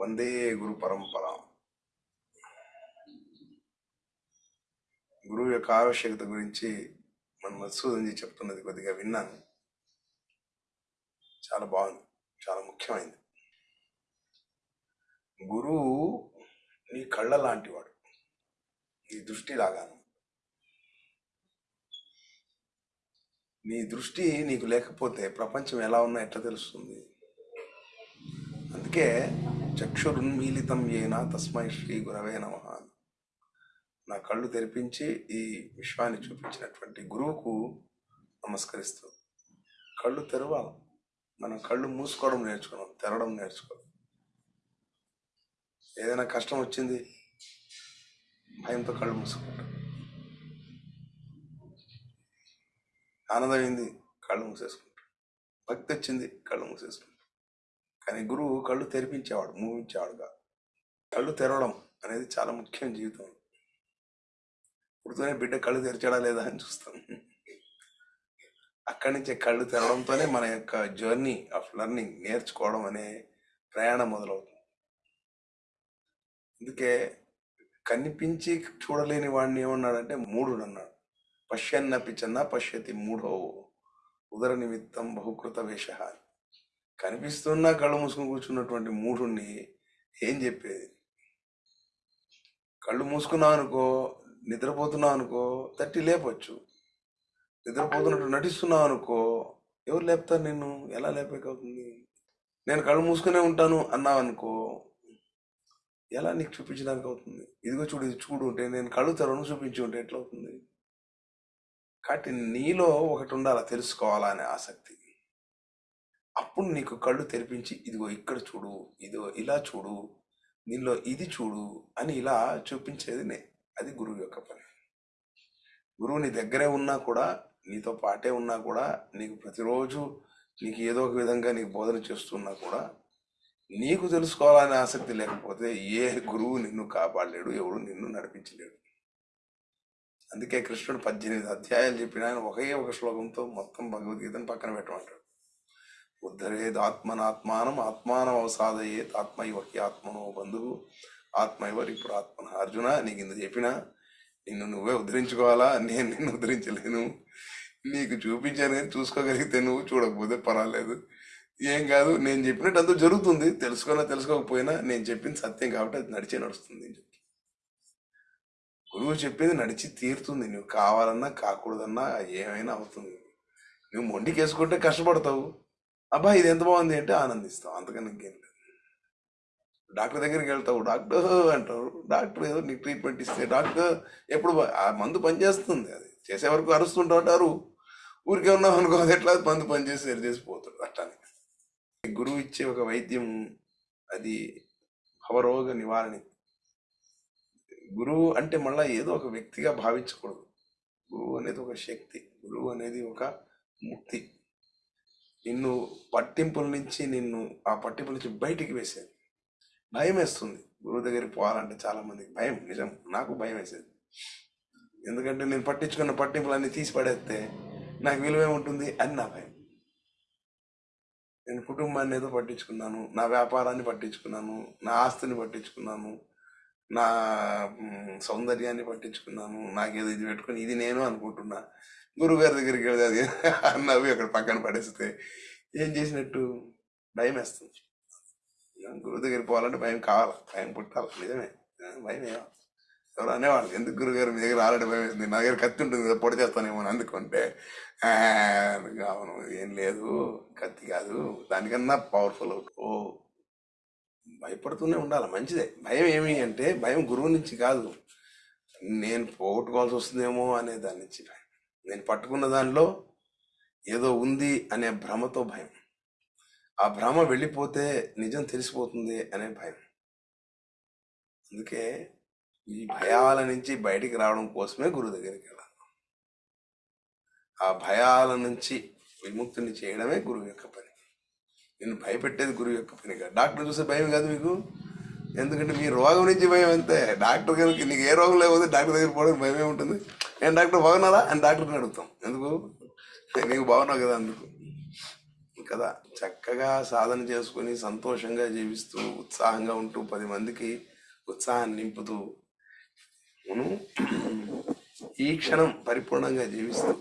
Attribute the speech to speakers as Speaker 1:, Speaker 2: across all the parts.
Speaker 1: వందే గురు పరంపర గురువు యొక్క ఆవశ్యకత గురించి మన మధుసూదన్జీ చెప్తున్నది కొద్దిగా విన్నాను. చాలా బాగుంది. చాలా ముఖ్యమైనది గురువు నీ కళ్ళ లాంటివాడు నీ దృష్టి లాగాను నీ దృష్టి నీకు లేకపోతే ప్రపంచం ఎలా ఉన్నా ఎట్లా తెలుస్తుంది? అందుకే చక్షురున్మీలితం ఏనా? తస్మై శ్రీ గురవే నమ నా కళ్ళు తెరిపించి ఈ విశ్వాన్ని చూపించినటువంటి గురువుకు నమస్కరిస్తూ కళ్ళు తెరవాలి. మనం కళ్ళు మూసుకోవడం నేర్చుకున్నాం తెరవడం నేర్చుకోవాలి ఏదైనా కష్టం వచ్చింది భయంతో కళ్ళు మూసుకుంటాం. ఆనందమైంది కళ్ళు మూసేసుకుంటాం. భక్తి వచ్చింది కళ్ళు మూసేసుకుంటాం. కానీ గురువు కళ్ళు తెరిపించేవాడు మూవించేవాడుగా. కళ్ళు తెరవడం అనేది చాలా ముఖ్యం జీవితం పుడుతూనే బిడ్డ కళ్ళు తెరిచాడా లేదా అని చూస్తాం. అక్కడి నుంచే కళ్ళు తెరవడంతోనే మన యొక్క జర్నీ ఆఫ్ లెర్నింగ్ నేర్చుకోవడం అనే ప్రయాణం మొదలవుతుంది. అందుకే కనిపించి చూడలేని వాడిని ఏమన్నాడంటే మూఢుడు అన్నాడు. పశ్యన్న పిచ్చన్న పశ్యతి మూఢో ఉదర నిమిత్తం బహుకృత వేష అని కనిపిస్తున్నా కళ్ళు మూసుకొని కూర్చున్నటువంటి మూఢుణ్ణి ఏం చెప్పేది? కళ్ళు మూసుకున్నావు అనుకో నిద్రపోతున్నావు అనుకో తట్టి లేపొచ్చు. నిద్రపోతున్నట్టు నటిస్తున్నావు అనుకో ఎవరు లేపుతారు నిన్ను? ఎలా లేపేకవుతుంది? నేను కళ్ళు మూసుకునే ఉంటాను అన్నావు అనుకో ఎలా నీకు చూపించడానికి అవుతుంది ఇదిగో చూడు ఇది చూడు ఉంటే నేను కళ్ళు తెరవను చూపించి ఉంటే ఎట్లా అవుతుంది కాబట్టి నీలో ఒకటి ఉండాలా తెలుసుకోవాలనే ఆసక్తి. అప్పుడు నీకు కళ్ళు తెరిపించి ఇదిగో ఇక్కడ చూడు ఇదిగో ఇలా చూడు దీనిలో ఇది చూడు అని ఇలా చూపించేది నే అది గురువు యొక్క పని. గురువు నీ దగ్గరే ఉన్నా కూడా నీతో పాటే ఉన్నా కూడా నీకు ప్రతిరోజు నీకు ఏదో ఒక విధంగా నీకు బోధన చేస్తున్నా కూడా నీకు తెలుసుకోవాలనే ఆసక్తి లేకపోతే ఏ గురువు నిన్ను కాపాడలేడు ఎవడు నిన్ను నడిపించలేడు. అందుకే కృష్ణుడు పద్దెనిమిది అధ్యాయాలు చెప్పిన ఆయన ఒకే ఒక శ్లోకంతో మొత్తం భగవద్గీతను పక్కన పెట్టమంటాడు. ఉద్ధరేద్ ఆత్మనాత్మానం ఆత్మానం అవసాదయేత్ ఆత్మైవ హి ఆత్మనో బంధువు ఆత్మైవ ఇప్పుడు ఆత్మన అర్జున నీకు ఇంత చెప్పినా నిన్ను నువ్వే ఉద్ధరించుకోవాలా? నేను నిన్ను ఉద్ధరించలేను. నీకు చూపించాను కానీ చూసుకోగలిగితే నువ్వు చూడకపోతే పర్వాలేదు. ఏం కాదు నేను చెప్పినట్టు అంతా జరుగుతుంది. తెలుసుకున్నా తెలుసుకోకపోయినా నేను చెప్పింది సత్యం కాబట్టి అది నడిచే నడుస్తుంది అని చెప్పి. గురువు చెప్పింది నడిచి తీరుతుంది. నువ్వు కావాలన్నా కాకూడదన్నా ఏమైనా అవుతుంది. నువ్వు మొండికేసుకుంటే కష్టపడతావు. అబ్బా ఇది ఎంత బాగుంది అంటే ఆనందిస్తాం. అంతకన్నా ఇంకేం లేదు. డాక్టర్ దగ్గరికి వెళ్తావు డాక్టర్ అంటారు. డాక్టర్ ఏదో నీకు ట్రీట్మెంట్ ఇస్తే డాక్టర్ ఎప్పుడు ఆ మందు పనిచేస్తుంది అది. చేసే వరకు అరుస్తుంటా అంటారు. ఊరికే ఉన్నాం అనుకో అది ఎట్లా మందు పనిచేసి సరి చేసిపోతాడు అట్లానే గురువు ఇచ్చే ఒక వైద్యం అది భవరోగ నివారణ. గురువు అంటే మళ్ళీ ఏదో ఒక వ్యక్తిగా భావించకూడదు. గురువు అనేది ఒక శక్తి. గురువు అనేది ఒక ముక్తి. నిన్ను పట్టింపుల నుంచి నిన్ను ఆ పట్టింపుల నుంచి బయటికి వేసేది. భయం వేస్తుంది. గురువు దగ్గరికి పోవాలంటే చాలా మందికి భయం నిజం. నాకు భయం వేసేది. ఎందుకంటే నేను పట్టించుకున్న పట్టింపులన్నీ తీసి పడేస్తే నాకు విలువే ఉంటుంది అని నా భయం. నేను కుటుంబాన్ని ఏదో పట్టించుకున్నాను నా వ్యాపారాన్ని పట్టించుకున్నాను నా ఆస్తిని పట్టించుకున్నాను నా సౌందర్యాన్ని పట్టించుకున్నాను నాకేదో ఇది పెట్టుకుని ఇది నేను అనుకుంటున్నా. గురువు గారి దగ్గరికి వెళ్తే అది నవ్వి అక్కడ పక్కన పడేస్తే ఏం చేసినట్టు? భయం వేస్తుంది. గురువు దగ్గరికి పోవాలంటే భయం కావాలి. భయం పుట్టాలి. నిజమే. భయం ఏమో ఎవరు అనేవాళ్ళు ఎందుకు గురుగారు మీ దగ్గర రాలంటే భయం వేస్తుంది. నా దగ్గర కత్తి ఉంటుంది కదా పొడి చేస్తానేమో అని అందుకుంటే అవును ఏం లేదు. కత్తి కాదు. దానికన్నా పవర్ఫుల్ ఓ భయపడుతూనే ఉండాలి. మంచిదే. భయం ఏమి అంటే భయం గురువు నుంచి కాదు. నేను పోగొట్టుకోవాల్సి వస్తుందేమో అనే దాని నుంచి భయం నేను పట్టుకున్న దానిలో ఏదో ఉంది అనే భ్రమతో భయం. ఆ భ్రమ వెళ్ళిపోతే నిజం తెలిసిపోతుంది అనే భయం. అందుకే ఈ భయాల నుంచి బయటికి రావడం కోసమే గురువు దగ్గరికి వెళ్ళాను. ఆ భయాల నుంచి విముక్తిని చేయడమే గురువు యొక్క పని. నేను భయపెట్టేది గురువు యొక్క పని కాదు. డాక్టర్ చూసే భయం కాదు మీకు? ఎందుకంటే మీ రోగం నుంచి భయం అంతే. డాక్టర్ కనుక నీకు ఏ రోగం లేకపోతే డాక్టర్ దగ్గర పోవడానికి భయమే ఉంటుంది నేను డాక్టర్ బాగున్నారా? అని డాక్టర్ని అడుగుతాం. ఎందుకు? నీకు బాగున్నావు కదా అందుకు. కదా చక్కగా సాధన చేసుకుని సంతోషంగా జీవిస్తూ ఉత్సాహంగా ఉంటూ పది మందికి ఉత్సాహాన్ని నింపుతూ మనం ఈ క్షణం పరిపూర్ణంగా జీవిస్తూ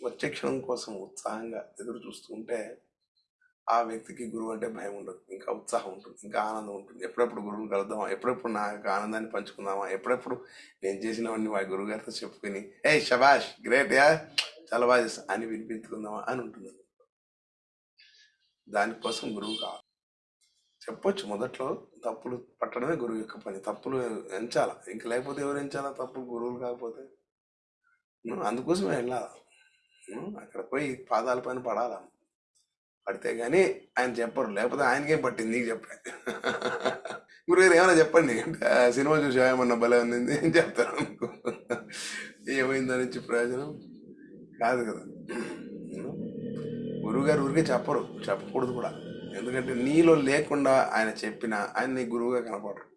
Speaker 1: వచ్చే క్షణం కోసం ఉత్సాహంగా ఎదురు చూస్తూ ఉంటే ఆ వ్యక్తికి గురువు అంటే భయం ఉండదు. ఇంకా ఉత్సాహం ఉంటుంది. ఇంకా ఆనందం ఉంటుంది. ఎప్పుడెప్పుడు గురువుని కలుద్దామా? ఎప్పుడెప్పుడు నా యొక్క ఆనందాన్ని పంచుకుందామా? ఎప్పుడెప్పుడు నేను చేసినవన్నీ మా గురువు గారితో చెప్పుకుని ఏ షబాష్ గ్రేట్ యా చాలా బాగా చేస్తా అని వినిపించుకుందామా అని ఉంటుంది. దానికోసం గురువు కావాలి. చెప్పొచ్చు మొదట్లో తప్పులు పట్టడమే గురువు యొక్క పని. తప్పులు ఎంచాల? ఇంక లేకపోతే ఎవరు ఎంచాలా? తప్పులు గురువులు కాకపోతే. అందుకోసమే వెళ్ళాలి? అక్కడ పోయి పాదాల పైన పడాలా? పడితే గానీ ఆయన చెప్పరు. లేకపోతే ఆయనకేం పట్టింది నీకు చెప్పాను గురుగారు ఏమైనా చెప్పండి? అంటే సినిమా చూసి ఏమన్నా భలే ఉంది ఏం చెప్తారు అనుకో ఏమైందని ఇచ్చి ప్రయోజనం? కాదు కదా. గురువుగారు ఊరికే చెప్పరు. చెప్పకూడదు కూడా. ఎందుకంటే నీలో లేకుండా ఆయన చెప్పిన ఆయన నీ గురువుగా కనపడరు.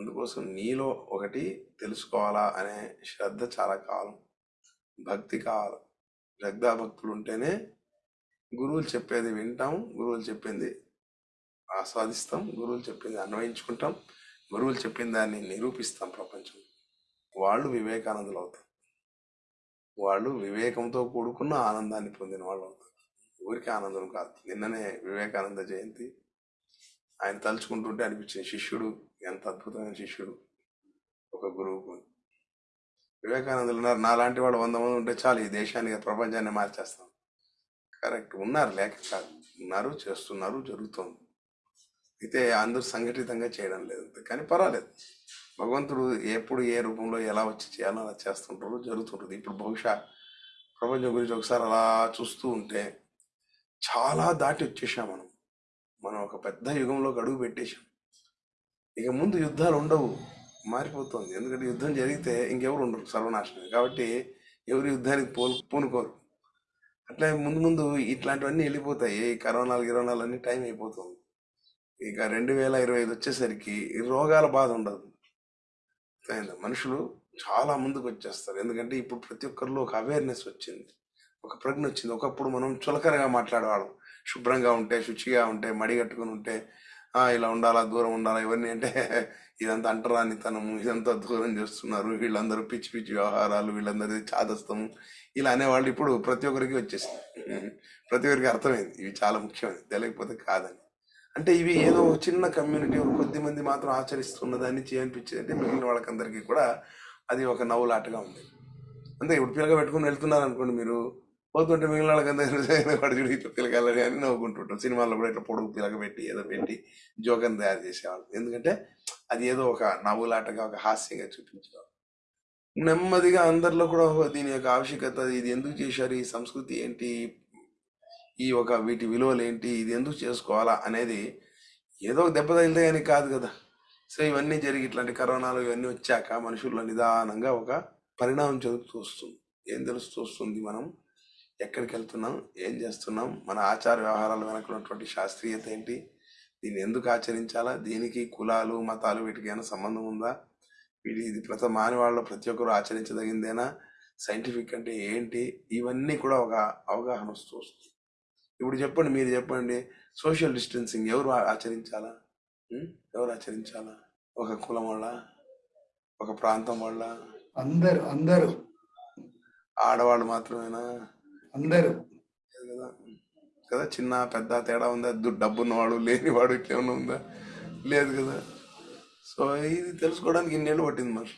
Speaker 1: అందుకోసం నీలో ఒకటి తెలుసుకోవాలా అనే శ్రద్ధ చాలా కావాలి భక్తి కావాలి. శ్రద్ధాభక్తులు ఉంటేనే గురువులు చెప్పేది వింటాం గురువులు చెప్పింది ఆస్వాదిస్తాం గురువులు చెప్పింది అన్వయించుకుంటాం గురువులు చెప్పిన దాన్ని నిరూపిస్తాం ప్రపంచం. వాళ్ళు వివేకానందులు అవుతారు. వాళ్ళు వివేకంతో కూడుకున్న ఆనందాన్ని పొందిన వాళ్ళు అవుతారు. ఊరికి ఆనందం కాదు. నిన్ననే వివేకానంద జయంతి. ఆయన తలుచుకుంటుంటే అనిపించిన శిష్యుడు ఎంత అద్భుతమైన శిష్యుడు ఒక గురువుకు. వివేకానందులు ఉన్నారు. నాలాంటి వాడు వంద మంది ఉంటే చాలు ఈ దేశాన్ని ప్రపంచాన్ని మార్చేస్తాం. కరెక్ట్ ఉన్నారు లేక కాదు. ఉన్నారు చేస్తున్నారు జరుగుతోంది. అయితే అందరూ సంఘటితంగా చేయడం లేదు. కానీ పర్వాలేదు. భగవంతుడు ఎప్పుడు ఏ రూపంలో ఎలా వచ్చి చేయాలో అలా చేస్తుంటారు జరుగుతుంటుంది. ఇప్పుడు బహుశా ప్రపంచం గురించి ఒకసారి అలా చూస్తూ ఉంటే చాలా దాటి వచ్చేసాం మనం. మనం ఒక పెద్ద యుగంలో అడుగు పెట్టేశాం. ఇక ముందు యుద్ధాలు ఉండవు మారిపోతుంది. ఎందుకంటే యుద్ధం జరిగితే ఇంకెవరు ఉండరు సర్వనాశనం కాబట్టి ఎవరు యుద్ధానికి పోలు పూనుకోరు. అట్లా ముందు ముందు ఇట్లాంటివన్నీ వెళ్ళిపోతాయి కరోనాలు గిరోనాలు అన్ని టైం అయిపోతుంది. ఇక రెండు వేల ఇరవై ఐదు వచ్చేసరికి రోగాల బాధ ఉండదు. మనుషులు చాలా ముందుకు వచ్చేస్తారు ఎందుకంటే ఇప్పుడు ప్రతి ఒక్కరిలో ఒక అవేర్నెస్ వచ్చింది. ఒక ప్రజ్ఞ వచ్చింది. ఒకప్పుడు మనం చులకనగా మాట్లాడేవాళ్ళం. శుభ్రంగా ఉంటే శుచిగా ఉంటే మడి కట్టుకుని ఉంటే ఇలా ఉండాలా దూరం ఉండాలా ఇవన్నీ అంటే ఇదంతా అంటరానితనము ఇదంతా దూరం చేస్తున్నారు. వీళ్ళందరూ పిచ్చి పిచ్చి వ్యవహారాలు వీళ్ళందరిది చాదస్తము ఇలా అనేవాళ్ళు ఇప్పుడు ప్రతి ఒక్కరికి వచ్చేసింది. ప్రతి ఒక్కరికి అర్థమైంది. ఇవి చాలా ముఖ్యమైనది తెలియకపోతే కాదని. అంటే ఇవి ఏదో చిన్న కమ్యూనిటీ కొద్ది మంది మాత్రం ఆచరిస్తున్నదాన్ని చేయనిపించింది అంటే మిగిలిన వాళ్ళకందరికీ కూడా అది ఒక నవ్వులాటగా ఉంది. అంతే ఇప్పుడు పిల్లగా పెట్టుకుని వెళ్తున్నారు అనుకోండి మీరు పోతుంటే మిగిలిన వాళ్ళకందరూ వాడు చూడు ఇట్లా పిల్లగాలని అని నవ్వుకుంటుంటాం. సినిమాల్లో కూడా ఇట్లా పొడుగు పిలక పెట్టి ఏదో పెట్టి జోకం తయారు చేసేవాళ్ళు. ఎందుకంటే అది ఏదో ఒక నవ్వులాటగా ఒక హాస్యంగా చూపించేవాళ్ళు. నెమ్మదిగా అందరిలో కూడా దీని యొక్క ఆవశ్యకత ఇది ఎందుకు చేశారు ఈ సంస్కృతి ఏంటి ఈ ఒక వీటి విలువలు ఏంటి ఇది ఎందుకు చేసుకోవాలా అనేది ఏదో ఒక దెబ్బ తగిలితే కానీ కాదు కదా. సో ఇవన్నీ జరిగి ఇట్లాంటి కరోనాలు ఇవన్నీ వచ్చాక మనుషుల్లో నిదానంగా ఒక పరిణామం చదువుతూ వస్తుంది. ఏం తెలుస్తూ వస్తుంది మనం? ఎక్కడికి వెళ్తున్నాం ఏం చేస్తున్నాం? మన ఆచార వ్యవహారాల వెనక ఉన్నటువంటి శాస్త్రీయత ఏంటి? దీన్ని ఎందుకు ఆచరించాలా? దీనికి కులాలు మతాలు వీటికి ఏమైనా సంబంధం ఉందా? వీటి ఇది ప్రతి మానవాళ్ళలో ప్రతి ఒక్కరు ఆచరించదగిందేనా? సైంటిఫిక్ అంటే ఏంటి? ఇవన్నీ కూడా ఒక అవగాహన వస్తూ వస్తుంది. ఇప్పుడు చెప్పండి మీరు చెప్పండి. సోషల్ డిస్టెన్సింగ్ ఎవరు ఆచరించాలా? ఎవరు ఆచరించాలా? ఒక కులం వాళ్ళ? ఒక ప్రాంతం వాళ్ళ?
Speaker 2: అందరు అందరూ.
Speaker 1: ఆడవాళ్ళు మాత్రమేనా?
Speaker 2: అందరూ.
Speaker 1: కదా కదా చిన్న పెద్ద తేడా ఉందా? దు- డబ్బున్నవాడు లేనివాడు ఇట్లా ఏమన్నా ఉందా? లేదు కదా. సో ఇది తెలుసుకోవడానికి ఇన్నేళ్ళు పట్టింది మరి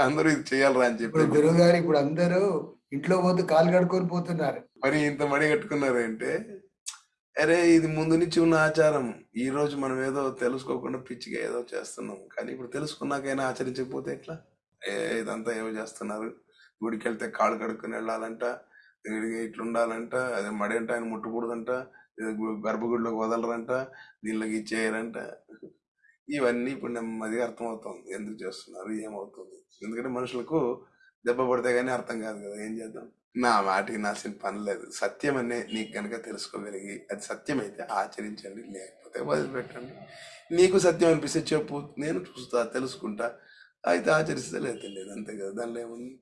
Speaker 1: అందరూ ఇది చేయాలరా అని చెప్పి.
Speaker 2: గురువు గారు ఇప్పుడు అందరూ ఇంట్లో పోతే కాలు కడుక్కొని పోతున్నారు.
Speaker 1: మరి ఇంత మడి కట్టుకున్నారంటే అరే ఇది ముందు నుంచి ఉన్న ఆచారం. ఈ రోజు మనం ఏదో తెలుసుకోకుండా పిచ్చిగా ఏదో చేస్తున్నాం. కానీ ఇప్పుడు తెలుసుకున్నాకైనా ఆచరించకపోతే ఎట్లా? ఏ ఇదంతా ఏమో చేస్తున్నారు. గుడికి వెళ్తే కాళ్ళు కడుక్కొని వెళ్ళాలంట. ఇట్లా ఉండాలంట అదే మడి ఆయన ముట్టకూడదంట గర్భగుడిలోకి వదలరంట దీనిలోకి ఇచ్చేయరంట. ఇవన్నీ ఇప్పుడు నెమ్మదిగా అర్థమవుతుంది. ఎందుకు చేస్తున్నారు ఏమవుతుంది? ఎందుకంటే మనుషులకు దెబ్బ పడితే కానీ అర్థం కాదు కదా ఏం చేద్దాం? నా మాటికి నాసిన పని లేదు. సత్యం అనే నీకు కనుక తెలుసుకోగలిగి అది సత్యమైతే ఆచరించండి లేకపోతే వదిలిపెట్టండి. నీకు సత్యం అనిపిస్తే చెప్పు నేను చూస్తా తెలుసుకుంటా. అయితే ఆచరిస్తే లేదు లేదు అంతే కదా దానిలో ఏముంది?